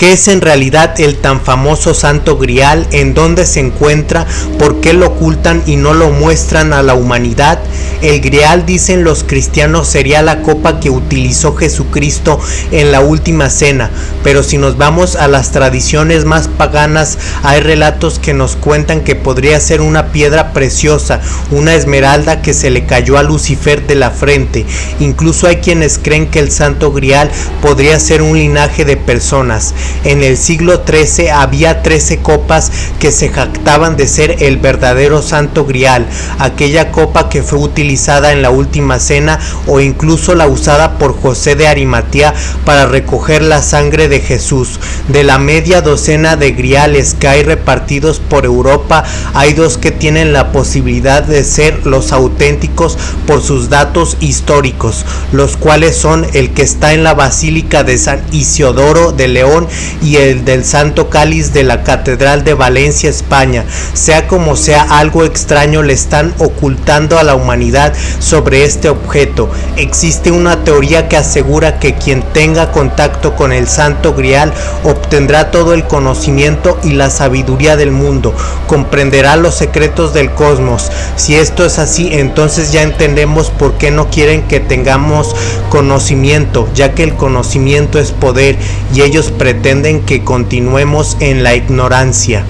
¿Qué es en realidad el tan famoso Santo Grial? ¿En dónde se encuentra? ¿Por qué lo ocultan y no lo muestran a la humanidad? El Grial, dicen los cristianos, sería la copa que utilizó Jesucristo en la última cena, pero si nos vamos a las tradiciones más paganas, hay relatos que nos cuentan que podría ser una piedra preciosa, una esmeralda que se le cayó a Lucifer de la frente. Incluso hay quienes creen que el Santo Grial podría ser un linaje de personas. En el siglo XIII había 13 copas que se jactaban de ser el verdadero Santo Grial, aquella copa que fue utilizada en la última cena o incluso la usada por José de Arimatea para recoger la sangre de Jesús. De la media docena de griales que hay repartidos por Europa, hay dos que tienen la posibilidad de ser los auténticos por sus datos históricos, los cuales son el que está en la Basílica de San Isiodoro de León y el del Santo Cáliz de la Catedral de Valencia, España. Sea como sea, algo extraño le están ocultando a la humanidad sobre este objeto. Existe una teoría que asegura que quien tenga contacto con el Santo Grial obtendrá todo el conocimiento y la sabiduría del mundo, comprenderá los secretos del cosmos. Si esto es así, entonces ya entendemos por qué no quieren que tengamos conocimiento, ya que el conocimiento es poder y ellos que continuemos en la ignorancia.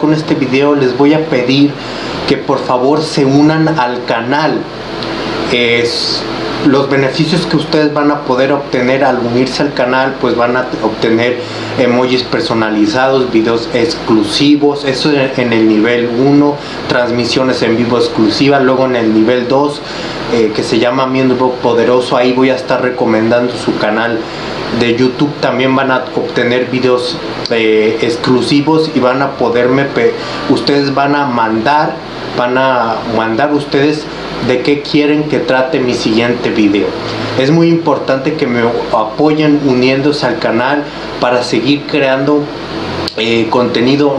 Con este video les voy a pedir que por favor se unan al canal. Es los beneficios que ustedes van a poder obtener al unirse al canal pues van a obtener emojis personalizados videos exclusivos eso en el nivel 1 transmisiones en vivo exclusivas luego en el nivel 2 eh, que se llama miembro poderoso ahí voy a estar recomendando su canal de youtube también van a obtener videos eh, exclusivos y van a poderme ustedes van a mandar van a mandar ustedes de qué quieren que trate mi siguiente video. Es muy importante que me apoyen uniéndose al canal para seguir creando eh, contenido